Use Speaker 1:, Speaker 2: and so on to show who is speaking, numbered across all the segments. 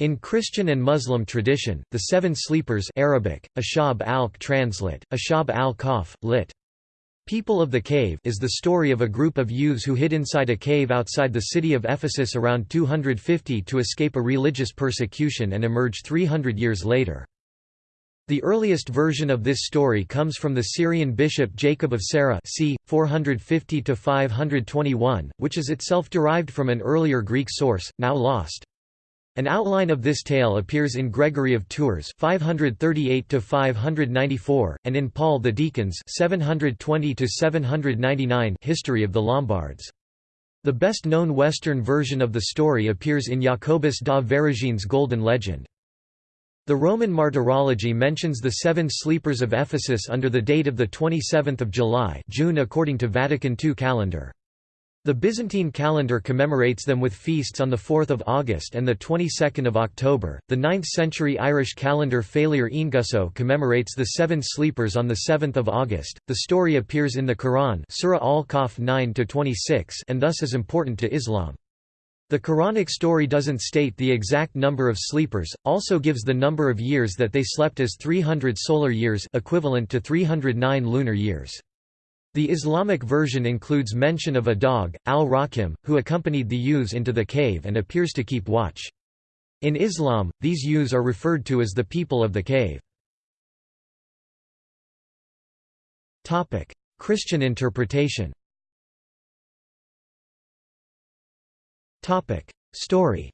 Speaker 1: In Christian and Muslim tradition, the Seven Sleepers Arabic, Ashab al translate, Ashab al-Kahf, lit. People of the Cave is the story of a group of youths who hid inside a cave outside the city of Ephesus around 250 to escape a religious persecution and emerge 300 years later. The earliest version of this story comes from the Syrian bishop Jacob of Sara c. 450–521, which is itself derived from an earlier Greek source, now lost. An outline of this tale appears in Gregory of Tours 538 594 and in Paul the Deacons 720 799 History of the Lombards. The best known western version of the story appears in Jacobus de Voragine's Golden Legend. The Roman Martyrology mentions the seven sleepers of Ephesus under the date of 27 July June according to Vatican II calendar. The Byzantine calendar commemorates them with feasts on 4 August and 22 October. The 9th century Irish calendar Félire Óengusso commemorates the seven sleepers on 7 August. The story appears in the Quran Surah Al-Kahf 9-26 and thus is important to Islam. The Quranic story doesn't state the exact number of sleepers, also gives the number of years that they slept as 300 solar years equivalent to 309 lunar years. The Islamic version includes mention of a dog, al-Rakim, who accompanied the youths into the cave and appears to keep watch. In Islam, these youths are referred to as the people of the cave. Christian interpretation Story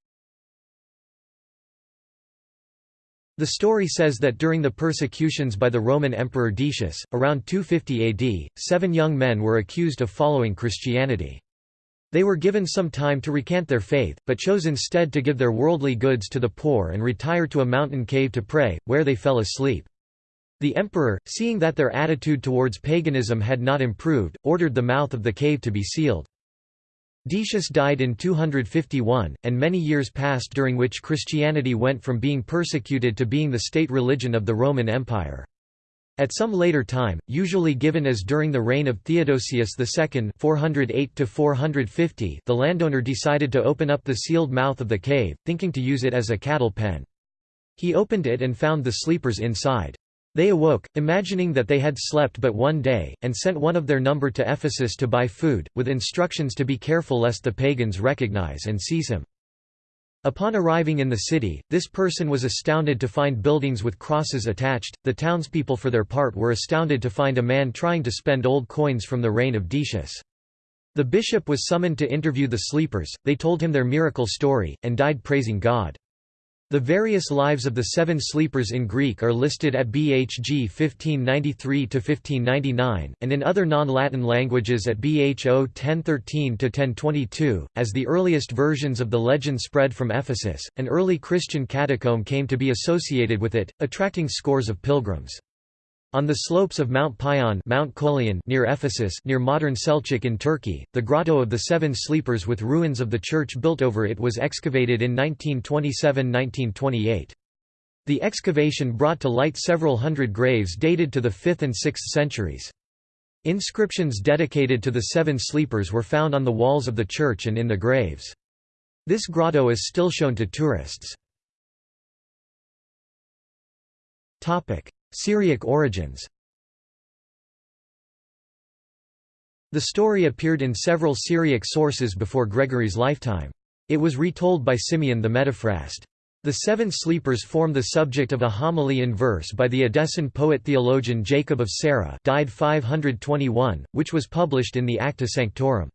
Speaker 1: The story says that during the persecutions by the Roman Emperor Decius, around 250 AD, seven young men were accused of following Christianity. They were given some time to recant their faith, but chose instead to give their worldly goods to the poor and retire to a mountain cave to pray, where they fell asleep. The emperor, seeing that their attitude towards paganism had not improved, ordered the mouth of the cave to be sealed. Decius died in 251, and many years passed during which Christianity went from being persecuted to being the state religion of the Roman Empire. At some later time, usually given as during the reign of Theodosius II 408 the landowner decided to open up the sealed mouth of the cave, thinking to use it as a cattle pen. He opened it and found the sleepers inside. They awoke, imagining that they had slept but one day, and sent one of their number to Ephesus to buy food, with instructions to be careful lest the pagans recognize and seize him. Upon arriving in the city, this person was astounded to find buildings with crosses attached. The townspeople, for their part, were astounded to find a man trying to spend old coins from the reign of Decius. The bishop was summoned to interview the sleepers, they told him their miracle story, and died praising God. The various lives of the seven sleepers in Greek are listed at BHG 1593–1599, and in other non-Latin languages at BHO 1013–1022. As the earliest versions of the legend spread from Ephesus, an early Christian catacomb came to be associated with it, attracting scores of pilgrims. On the slopes of Mount Pion Mount Coelian near Ephesus near modern Selçuk in Turkey, the Grotto of the Seven Sleepers with ruins of the church built over it was excavated in 1927–1928. The excavation brought to light several hundred graves dated to the 5th and 6th centuries. Inscriptions dedicated to the Seven Sleepers were found on the walls of the church and in the graves. This grotto is still shown to tourists. Syriac origins The story appeared in several Syriac sources before Gregory's lifetime. It was retold by Simeon the Metaphrast. The Seven Sleepers form the subject of a homily in verse by the Edessan poet-theologian Jacob of Sarah died 521, which was published in the Acta Sanctorum.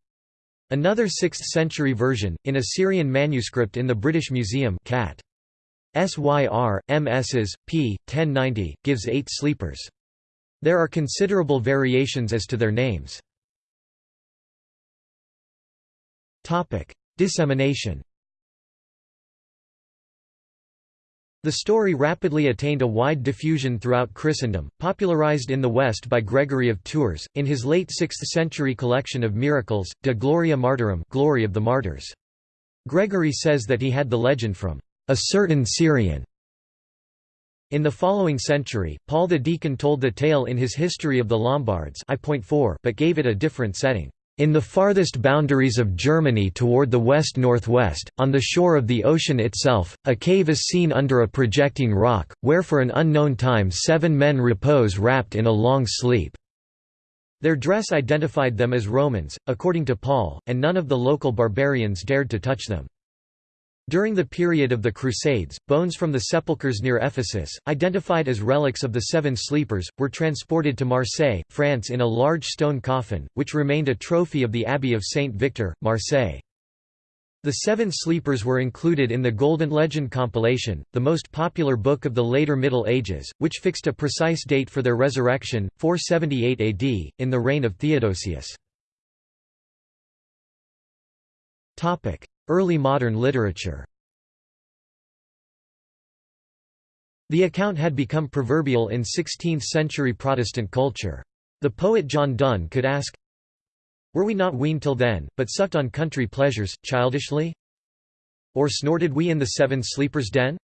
Speaker 1: Another 6th-century version, in a Syrian manuscript in the British Museum Cat. SYR, MSs, p. 1090, gives eight sleepers. There are considerable variations as to their names. Dissemination The story rapidly attained a wide diffusion throughout Christendom, popularized in the West by Gregory of Tours, in his late 6th-century collection of miracles, De Gloria Martyrum Glory of the Martyrs. Gregory says that he had the legend from a certain Syrian. In the following century, Paul the Deacon told the tale in his History of the Lombards I.4 but gave it a different setting. In the farthest boundaries of Germany toward the west-northwest, on the shore of the ocean itself, a cave is seen under a projecting rock, where for an unknown time seven men repose wrapped in a long sleep." Their dress identified them as Romans, according to Paul, and none of the local barbarians dared to touch them. During the period of the Crusades, bones from the sepulchres near Ephesus, identified as relics of the Seven Sleepers, were transported to Marseille, France in a large stone coffin, which remained a trophy of the Abbey of Saint Victor, Marseille. The Seven Sleepers were included in the Golden Legend compilation, the most popular book of the later Middle Ages, which fixed a precise date for their resurrection, 478 AD, in the reign of Theodosius. Early modern literature The account had become proverbial in 16th-century Protestant culture. The poet John Donne could ask, Were we not weaned till then, but sucked on country pleasures, childishly? Or snorted we in the Seven Sleepers' den?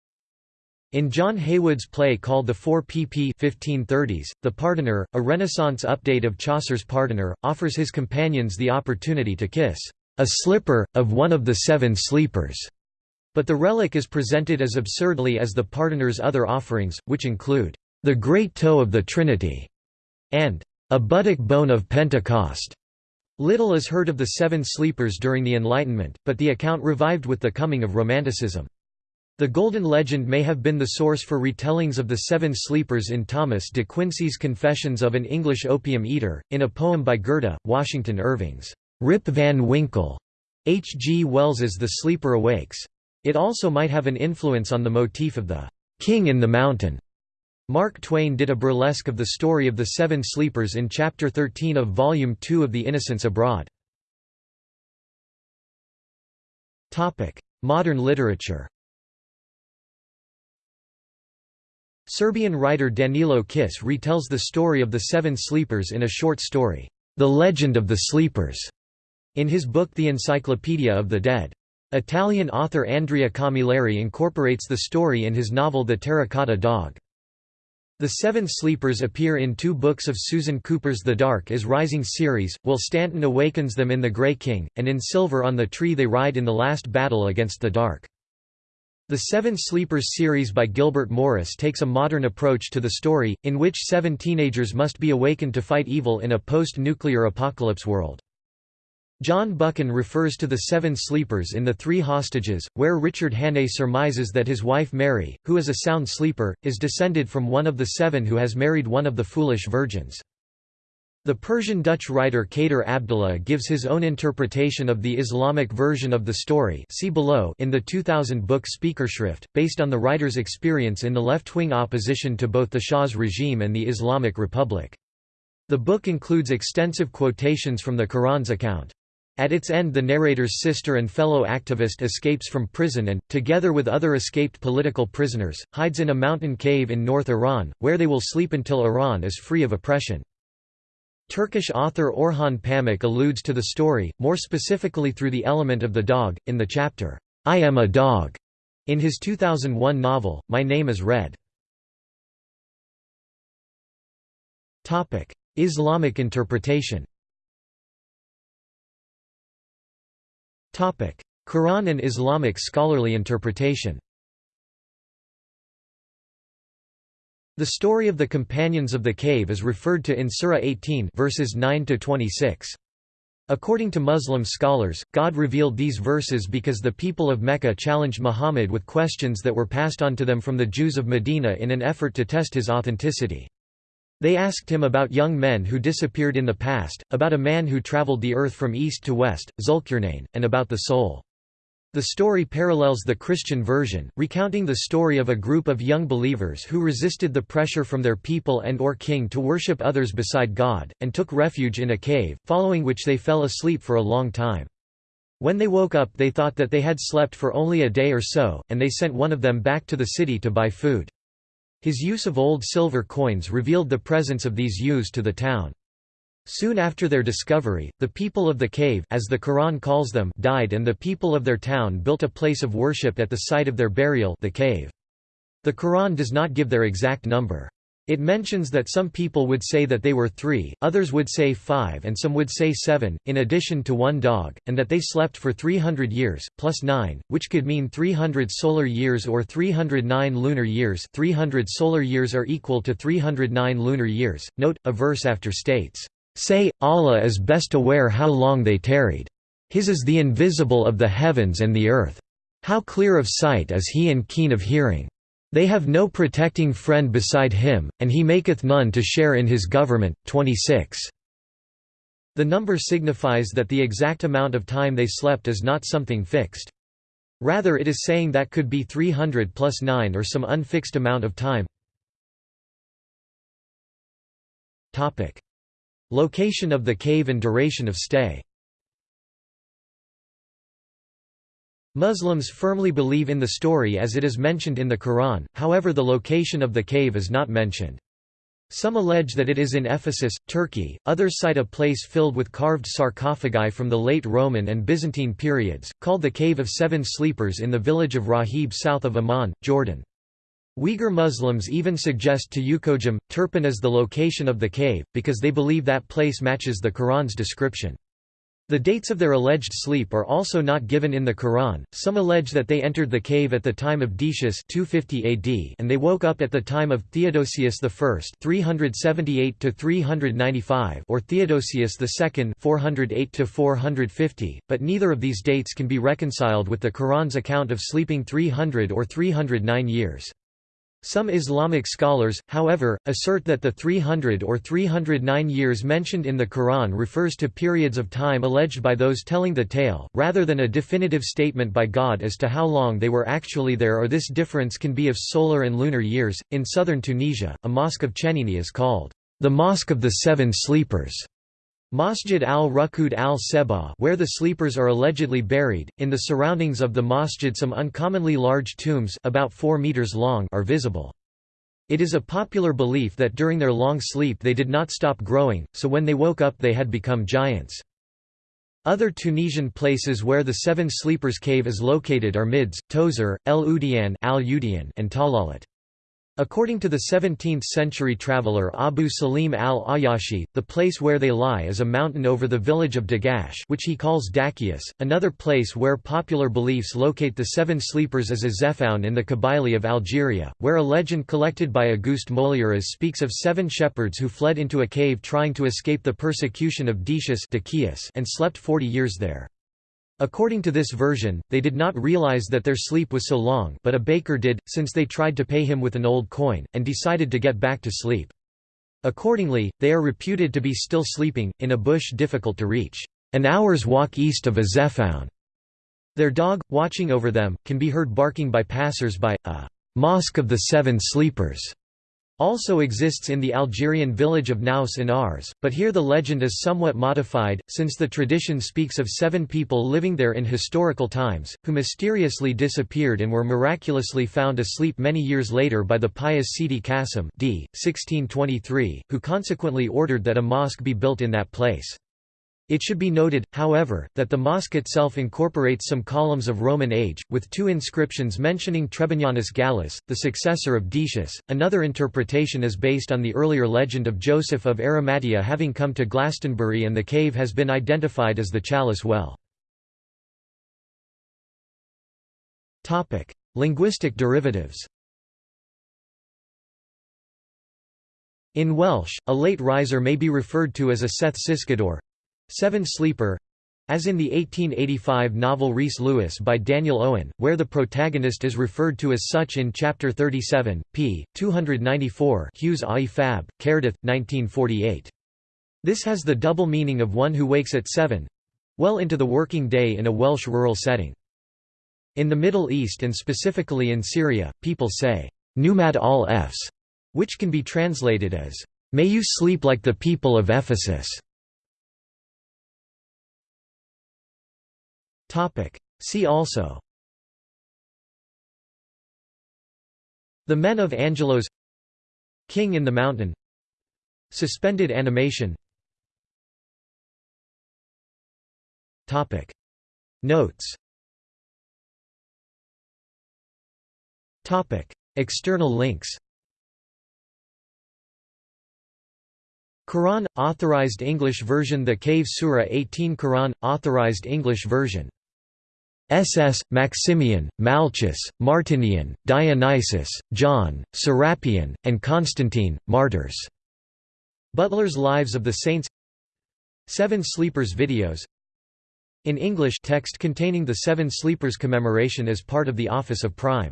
Speaker 1: In John Heywood's play called The Four pp 1530s, the Pardoner, a Renaissance update of Chaucer's Pardoner, offers his companions the opportunity to kiss a slipper, of one of the seven sleepers. But the relic is presented as absurdly as the pardoner's other offerings, which include the great toe of the Trinity and a buttock bone of Pentecost. Little is heard of the Seven Sleepers during the Enlightenment, but the account revived with the coming of Romanticism. The Golden Legend may have been the source for retellings of the Seven Sleepers in Thomas de Quincey's Confessions of an English Opium Eater, in a poem by Goethe, Washington Irving's Rip Van Winkle, H. G. Wells's The Sleeper Awakes. It also might have an influence on the motif of the King in the Mountain. Mark Twain did a burlesque of the story of the Seven Sleepers in Chapter 13 of Volume 2 of The Innocents Abroad. Modern literature Serbian writer Danilo Kis retells the story of the Seven Sleepers in a short story, The Legend of the Sleepers in his book The Encyclopedia of the Dead. Italian author Andrea Camilleri incorporates the story in his novel The Terracotta Dog. The Seven Sleepers appear in two books of Susan Cooper's The Dark is Rising series, while Stanton awakens them in The Grey King, and in Silver on the Tree they ride in the last battle against the dark. The Seven Sleepers series by Gilbert Morris takes a modern approach to the story, in which seven teenagers must be awakened to fight evil in a post-nuclear apocalypse world. John Buchan refers to the Seven Sleepers in The Three Hostages, where Richard Hannay surmises that his wife Mary, who is a sound sleeper, is descended from one of the seven who has married one of the foolish virgins. The Persian-Dutch writer Kader Abdolah gives his own interpretation of the Islamic version of the story see below in the 2000 book Spijkerschrift, based on the writer's experience in the left-wing opposition to both the Shah's regime and the Islamic Republic. The book includes extensive quotations from the Quran's account. At its end the narrator's sister and fellow activist escapes from prison and, together with other escaped political prisoners, hides in a mountain cave in North Iran, where they will sleep until Iran is free of oppression. Turkish author Orhan Pamuk alludes to the story, more specifically through the element of the dog, in the chapter, I Am a Dog, in his 2001 novel, My Name is Red. Islamic interpretation Quran and Islamic scholarly interpretation The story of the companions of the cave is referred to in Surah 18 verses 9 to 26. According to Muslim scholars, God revealed these verses because the people of Mecca challenged Muhammad with questions that were passed on to them from the Jews of Medina in an effort to test his authenticity. They asked him about young men who disappeared in the past, about a man who traveled the earth from east to west, Zulkarnain, and about the soul. The story parallels the Christian version, recounting the story of a group of young believers who resisted the pressure from their people and or king to worship others beside God, and took refuge in a cave, following which they fell asleep for a long time. When they woke up they thought that they had slept for only a day or so, and they sent one of them back to the city to buy food. His use of old silver coins revealed the presence of these ewes to the town. Soon after their discovery, the people of the cave as the Quran calls them died and the people of their town built a place of worship at the site of their burial the cave. The Quran does not give their exact number. It mentions that some people would say that they were three, others would say five and some would say seven, in addition to one dog, and that they slept for 300 years, plus nine, which could mean 300 solar years or 309 lunar years 300 solar years are equal to 309 lunar years. Note, a verse after states, Say, Allah is best aware how long they tarried. His is the invisible of the heavens and the earth. How clear of sight is he and keen of hearing. They have no protecting friend beside him, and he maketh none to share in his government. 26. The number signifies that the exact amount of time they slept is not something fixed. Rather it is saying that could be 300 plus 9 or some unfixed amount of time. Location of the cave and duration of stay Muslims firmly believe in the story as it is mentioned in the Quran, however the location of the cave is not mentioned. Some allege that it is in Ephesus, Turkey, others cite a place filled with carved sarcophagi from the late Roman and Byzantine periods, called the Cave of Seven Sleepers in the village of Rahib south of Amman, Jordan. Uyghur Muslims even suggest to Ukojum, Turpan as the location of the cave, because they believe that place matches the Quran's description. The dates of their alleged sleep are also not given in the Quran. Some allege that they entered the cave at the time of Decius 250 AD and they woke up at the time of Theodosius I 378 to 395 or Theodosius II 408 to 450, but neither of these dates can be reconciled with the Quran's account of sleeping 300 or 309 years. Some Islamic scholars, however, assert that the 300 or 309 years mentioned in the Quran refers to periods of time alleged by those telling the tale, rather than a definitive statement by God as to how long they were actually there or this difference can be of solar and lunar years. In southern Tunisia, a mosque of Chenini is called the Mosque of the Seven Sleepers. Masjid al-Rukud al-Seba where the sleepers are allegedly buried, in the surroundings of the masjid some uncommonly large tombs about 4 meters long are visible. It is a popular belief that during their long sleep they did not stop growing, so when they woke up they had become giants. Other Tunisian places where the Seven Sleepers Cave is located are Mids, Tozeur, El Udian and Talalat. According to the 17th-century traveller Abu Salim al-Ayashi, the place where they lie is a mountain over the village of Dagash which he calls Dakius. Another place where popular beliefs locate the Seven Sleepers is Azephoun in the Kabylie of Algeria, where a legend collected by Auguste Mouliéras speaks of seven shepherds who fled into a cave trying to escape the persecution of Decius and slept forty years there. According to this version, they did not realize that their sleep was so long but a baker did, since they tried to pay him with an old coin, and decided to get back to sleep. Accordingly, they are reputed to be still sleeping, in a bush difficult to reach, an hour's walk east of Azephoun. Their dog, watching over them, can be heard barking by passers-by, a «mosque of the seven sleepers» also exists in the Algerian village of Nous in Ars, but here the legend is somewhat modified, since the tradition speaks of seven people living there in historical times, who mysteriously disappeared and were miraculously found asleep many years later by the pious Sidi Qasim d. 1623, who consequently ordered that a mosque be built in that place. It should be noted, however, that the mosque itself incorporates some columns of Roman age, with two inscriptions mentioning Trebonianus Gallus, the successor of Decius. Another interpretation is based on the earlier legend of Joseph of Arimathea having come to Glastonbury and the cave has been identified as the Chalice Well. Linguistic derivatives In Welsh, a late riser may be referred to as a Seth Sisgador, Seven Sleeper as in the 1885 novel Rhys Lewis by Daniel Owen, where the protagonist is referred to as such in Chapter 37, p. 294 Hughes Ai Fab, Caerdydd, 1948. This has the double meaning of one who wakes at seven—well into the working day in a Welsh rural setting. In the Middle East and specifically in Syria, people say, Numad al Efs, which can be translated as, May you sleep like the people of Ephesus. See also. The Men of Angelos. King in the Mountain. Suspended animation. Notes. External links. Quran – Authorized English version The Cave Surah 18 Quran – Authorized English version SS, Maximian, Malchus, Martinian, Dionysius, John, Serapion, and Constantine, martyrs. Butler's Lives of the Saints. Seven Sleepers videos. In English text containing the Seven Sleepers commemoration as part of the Office of Prime.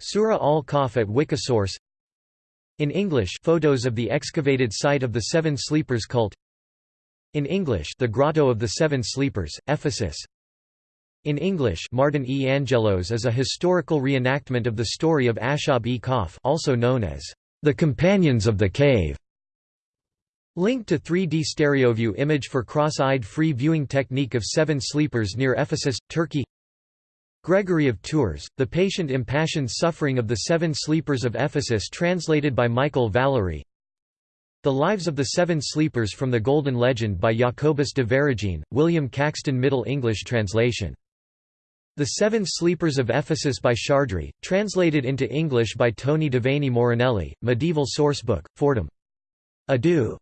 Speaker 1: Surah al-Kahf at Wikisource. In English photos of the excavated site of the Seven Sleepers cult. In English The Grotto of the Seven Sleepers, Ephesus in English Martin E. Angelos is a historical reenactment of the story of Ashab e Kahf also known as the Companions of the Cave. Link to 3D stereoview image for cross-eyed free viewing technique of Seven Sleepers near Ephesus, Turkey Gregory of Tours, The Patient Impassioned Suffering of the Seven Sleepers of Ephesus translated by Michael Valery The Lives of the Seven Sleepers from the Golden Legend by Jacobus de Voragine, William Caxton Middle English translation the Seven Sleepers of Ephesus by Chardry, translated into English by Tony Devaney Morinelli, Medieval Sourcebook, Fordham. Adu.